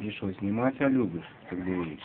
И что, снимать а любишь, как говоришь?